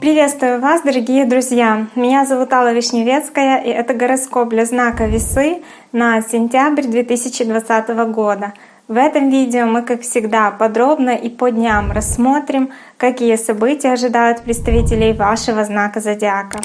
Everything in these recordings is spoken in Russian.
Приветствую вас, дорогие друзья! Меня зовут Алла Вишневецкая, и это гороскоп для знака Весы на сентябрь 2020 года. В этом видео мы, как всегда, подробно и по дням рассмотрим, какие события ожидают представителей вашего знака зодиака.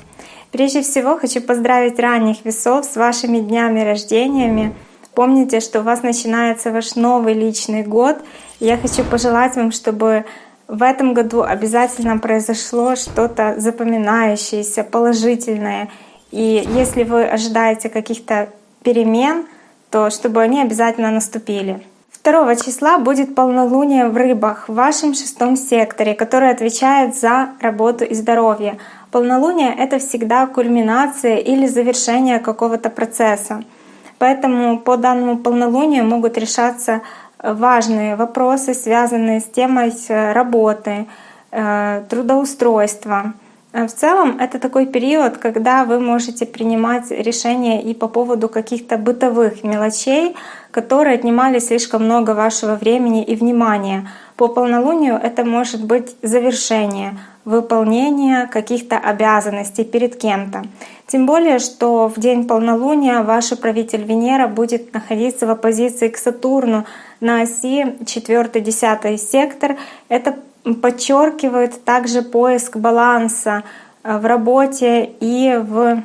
Прежде всего хочу поздравить ранних весов с вашими днями рождениями. Помните, что у вас начинается ваш новый личный год. Я хочу пожелать вам, чтобы в этом году обязательно произошло что-то запоминающееся, положительное. И если вы ожидаете каких-то перемен, то чтобы они обязательно наступили. 2 числа будет полнолуние в рыбах в вашем шестом секторе, который отвечает за работу и здоровье. Полнолуние — это всегда кульминация или завершение какого-то процесса. Поэтому по данному полнолунию могут решаться важные вопросы, связанные с темой работы, э, трудоустройства. Э, в целом это такой период, когда вы можете принимать решения и по поводу каких-то бытовых мелочей, которые отнимали слишком много вашего времени и внимания. По полнолунию это может быть завершение, выполнение каких-то обязанностей перед кем-то. Тем более, что в день полнолуния ваш управитель Венера будет находиться в оппозиции к Сатурну на оси 4-10 сектор. Это подчеркивает также поиск баланса э, в работе и в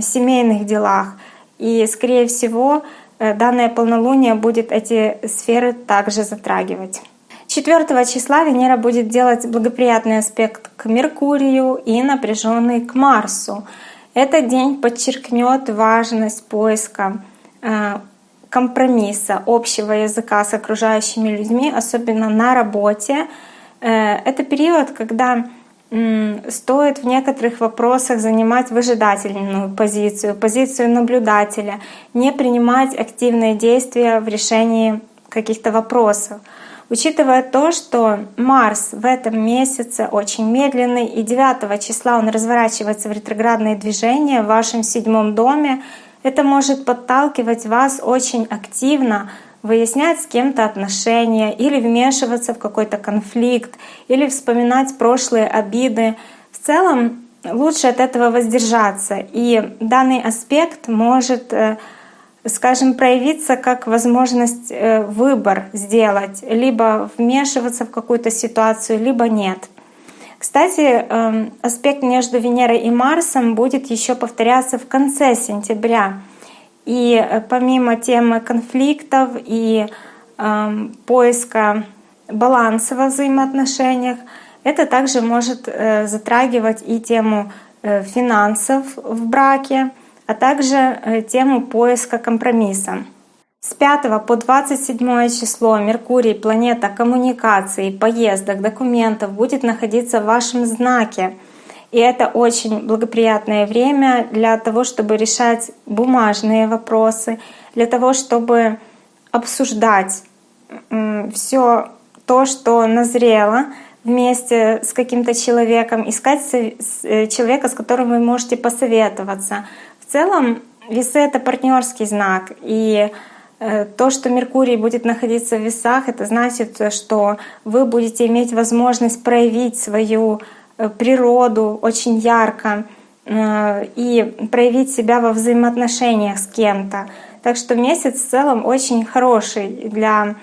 семейных делах. И, скорее всего, э, данное полнолуние будет эти сферы также затрагивать. 4 числа Венера будет делать благоприятный аспект к Меркурию и напряженный к Марсу. Этот день подчеркнет важность поиска э, компромисса, общего языка с окружающими людьми, особенно на работе. Э, это период, когда стоит в некоторых вопросах занимать выжидательную позицию, позицию наблюдателя, не принимать активные действия в решении каких-то вопросов. Учитывая то, что Марс в этом месяце очень медленный, и 9 числа он разворачивается в ретроградные движения в вашем седьмом доме, это может подталкивать вас очень активно выяснять с кем-то отношения или вмешиваться в какой-то конфликт, или вспоминать прошлые обиды. В целом лучше от этого воздержаться. И данный аспект может э, скажем, проявиться как возможность э, выбор сделать, либо вмешиваться в какую-то ситуацию, либо нет. Кстати, эм, аспект между Венерой и Марсом будет еще повторяться в конце сентября. И э, помимо темы конфликтов и эм, поиска баланса во взаимоотношениях, это также может э, затрагивать и тему финансов в браке, а также э, тему поиска компромисса. С 5 по 27 число Меркурий, планета коммуникаций, поездок, документов, будет находиться в вашем знаке. И это очень благоприятное время для того, чтобы решать бумажные вопросы, для того, чтобы обсуждать все то, что назрело вместе с каким-то человеком, искать э, человека, с которым вы можете посоветоваться, в целом весы — это партнерский знак, и то, что Меркурий будет находиться в весах, это значит, что вы будете иметь возможность проявить свою э, природу очень ярко э, и проявить себя во взаимоотношениях с кем-то. Так что месяц в целом очень хороший для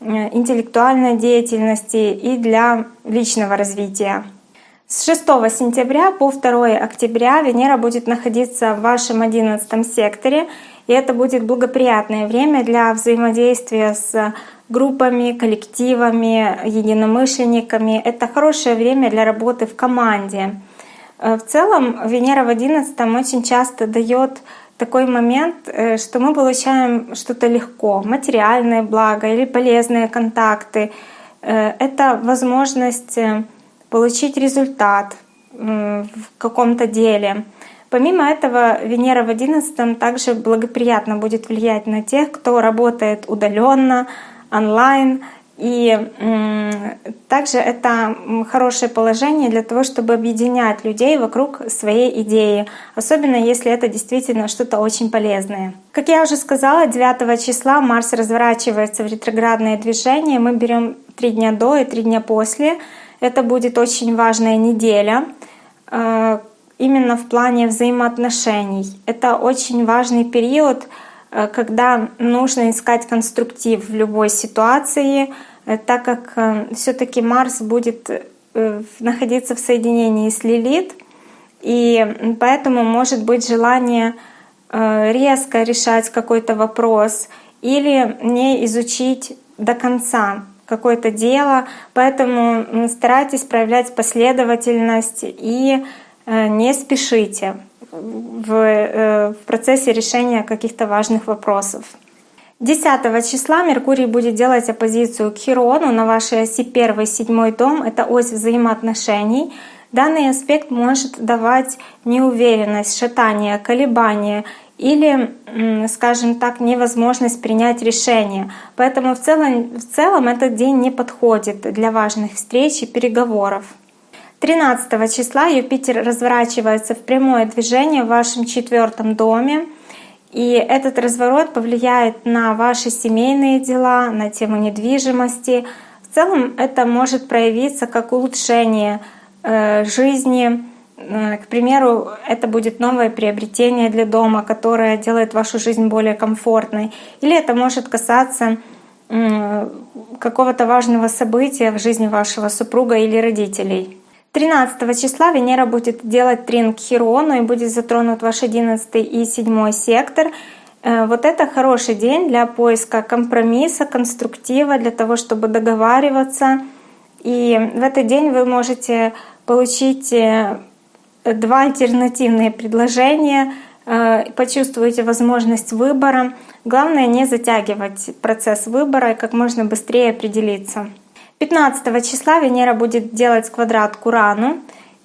интеллектуальной деятельности и для личного развития. С 6 сентября по 2 октября Венера будет находиться в вашем 11 секторе, и это будет благоприятное время для взаимодействия с группами, коллективами, единомышленниками. Это хорошее время для работы в команде. Э, в целом Венера в 11 очень часто дает такой момент, э, что мы получаем что-то легко, материальное благо или полезные контакты. Э, это возможность получить результат в каком-то деле. Помимо этого, Венера в 11 также благоприятно будет влиять на тех, кто работает удаленно, онлайн И также это хорошее положение для того, чтобы объединять людей вокруг своей идеи, особенно если это действительно что-то очень полезное. Как я уже сказала, 9 числа Марс разворачивается в ретроградное движение. Мы берем три дня до и три дня после. Это будет очень важная неделя э, именно в плане взаимоотношений. Это очень важный период, э, когда нужно искать конструктив в любой ситуации, Э, так как э, все-таки Марс будет находиться в соединении с Лилит, и поэтому может быть желание резко решать какой-то вопрос или не изучить до конца какое-то дело, поэтому старайтесь проявлять последовательность и не спешите в, процессе решения каких-то важных вопросов. 10 числа Меркурий будет делать оппозицию к Хирону на вашей оси 1-7 дом. Это ось взаимоотношений. Данный аспект может давать неуверенность, шатание, колебания или, скажем так, невозможность принять решение. Поэтому в целом, в целом этот день не подходит для важных встреч и переговоров. 13 числа Юпитер разворачивается в прямое движение в вашем четвертом доме. И этот разворот повлияет на ваши семейные дела, на тему недвижимости. В целом это может проявиться как улучшение э, жизни. Э, к примеру, это будет новое приобретение для дома, которое делает вашу жизнь более комфортной. Или это может касаться какого-то важного события в жизни вашего супруга или родителей. 13 числа Венера будет делать трин к Хирону и будет затронут ваш 11 и 7 сектор. Э, вот это хороший день для поиска компромисса, конструктива, для того, чтобы договариваться. И в этот день вы можете получить э, два альтернативные предложения, э, почувствуете возможность выбора. Главное не затягивать процесс выбора и как можно быстрее определиться. 15 числа Венера будет делать квадрат к Урану,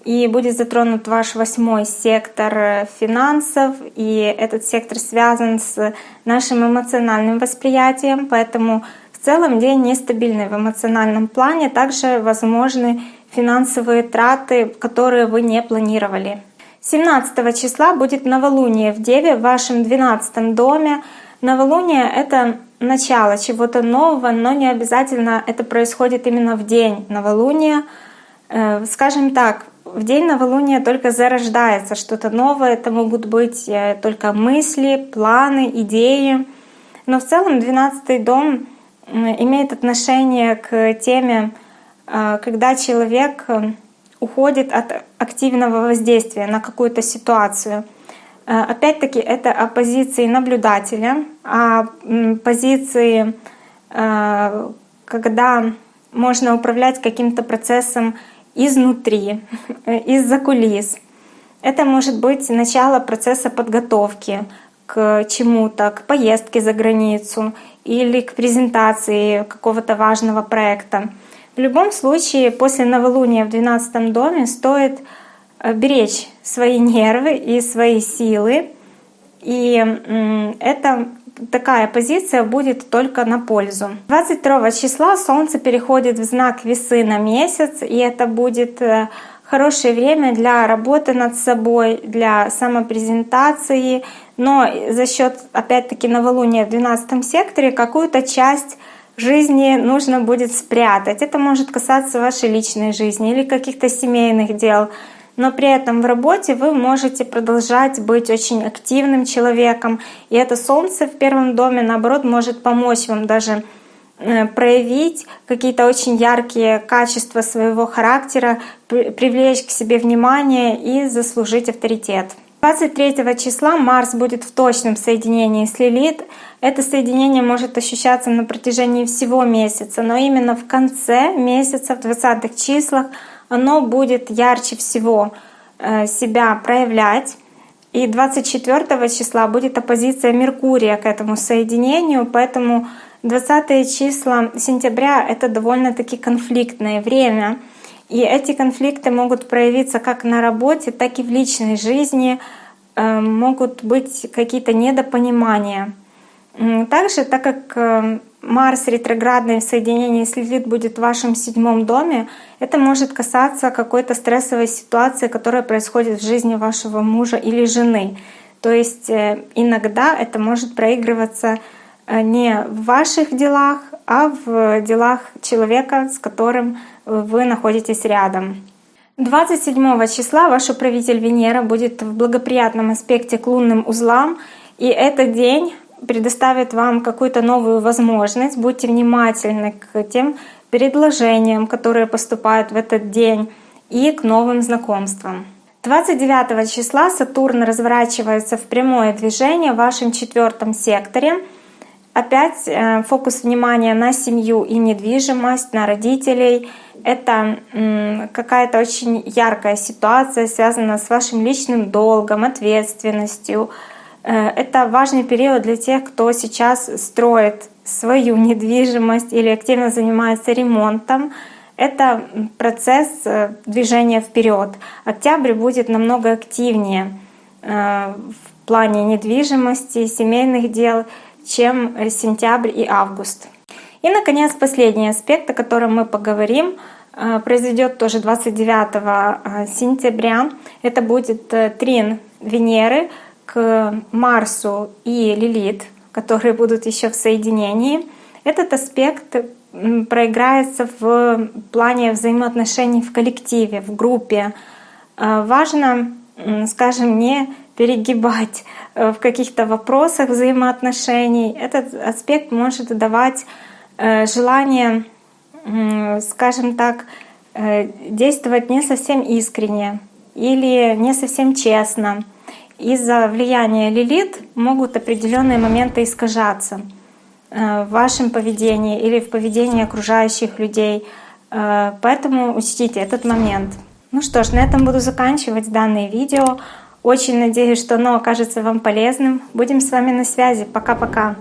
и будет затронут ваш восьмой сектор финансов, и этот сектор связан с нашим эмоциональным восприятием, поэтому в целом день нестабильный в эмоциональном плане, также возможны финансовые траты, которые вы не планировали. 17 числа будет новолуние в Деве в вашем 12 доме. Новолуние — это начало чего-то нового, но не обязательно это происходит именно в день новолуния. Э, скажем так, в день новолуния только зарождается что-то новое, это могут быть э, только мысли, планы, идеи. Но в целом 12 дом имеет отношение к теме, э, когда человек уходит от активного воздействия на какую-то ситуацию — опять-таки это о позиции наблюдателя, о позиции, э, когда можно управлять каким-то процессом изнутри, из-за кулис. Это может быть начало процесса подготовки к чему-то, к поездке за границу или к презентации какого-то важного проекта. В любом случае, после новолуния в 12 доме стоит Э, беречь свои нервы и свои силы. И это такая позиция будет только на пользу. 22 числа Солнце переходит в знак весы на месяц, и это будет э, хорошее время для работы над собой, для самопрезентации, но за счет опять-таки новолуния в 12 секторе какую-то часть жизни нужно будет спрятать. Это может касаться вашей личной жизни или каких-то семейных дел но при этом в работе вы можете продолжать быть очень активным человеком. И это Солнце в первом доме, наоборот, может помочь вам даже э, проявить какие-то очень яркие качества своего характера, привлечь к себе внимание и заслужить авторитет. 23 числа Марс будет в точном соединении с Лилит. Это соединение может ощущаться на протяжении всего месяца, но именно в конце месяца, в 20-х числах, оно будет ярче всего э, себя проявлять. И 24 числа будет оппозиция Меркурия к этому соединению, поэтому 20 числа сентября — это довольно-таки конфликтное время. И эти конфликты могут проявиться как на работе, так и в личной жизни, э, могут быть какие-то недопонимания. Также, так как э, Марс ретроградный в соединении с Лилит будет в вашем седьмом доме, это может касаться какой-то стрессовой ситуации, которая происходит в жизни вашего мужа или жены. То есть э, иногда это может проигрываться э, не в ваших делах, а в делах человека, с которым вы находитесь рядом. 27 числа ваш управитель Венера будет в благоприятном аспекте к лунным узлам, и этот день предоставит вам какую-то новую возможность. Будьте внимательны к тем предложениям, которые поступают в этот день, и к новым знакомствам. 29 числа Сатурн разворачивается в прямое движение в вашем четвертом секторе. Опять э, фокус внимания на семью и недвижимость, на родителей. Это какая-то очень яркая ситуация, связанная с вашим личным долгом, ответственностью, это важный период для тех, кто сейчас строит свою недвижимость или активно занимается ремонтом. Это процесс э, движения вперед. Октябрь будет намного активнее э, в плане недвижимости, семейных дел, чем сентябрь и август. И, наконец, последний аспект, о котором мы поговорим, произойдет тоже 29 сентября. Это будет трин Венеры к Марсу и Лилит, которые будут еще в соединении, этот аспект проиграется в плане взаимоотношений в коллективе, в группе. А, важно, скажем, не перегибать э, в каких-то вопросах взаимоотношений. Этот аспект может давать э, желание, скажем так, э, действовать не совсем искренне или не совсем честно из-за влияния лилит могут определенные моменты искажаться э, в вашем поведении или в поведении окружающих людей. Э, поэтому учтите этот момент. Ну что ж, на этом буду заканчивать данное видео. Очень надеюсь, что оно окажется вам полезным. Будем с вами на связи. Пока-пока.